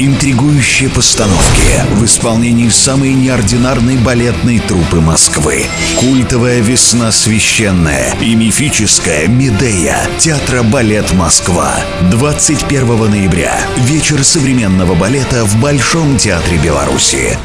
интригующие постановки в исполнении самой неординарной балетной труппы Москвы. Культовая «Весна священная» и мифическая «Медея» Театра «Балет Москва». 21 ноября. Вечер современного балета в Большом театре Беларуси.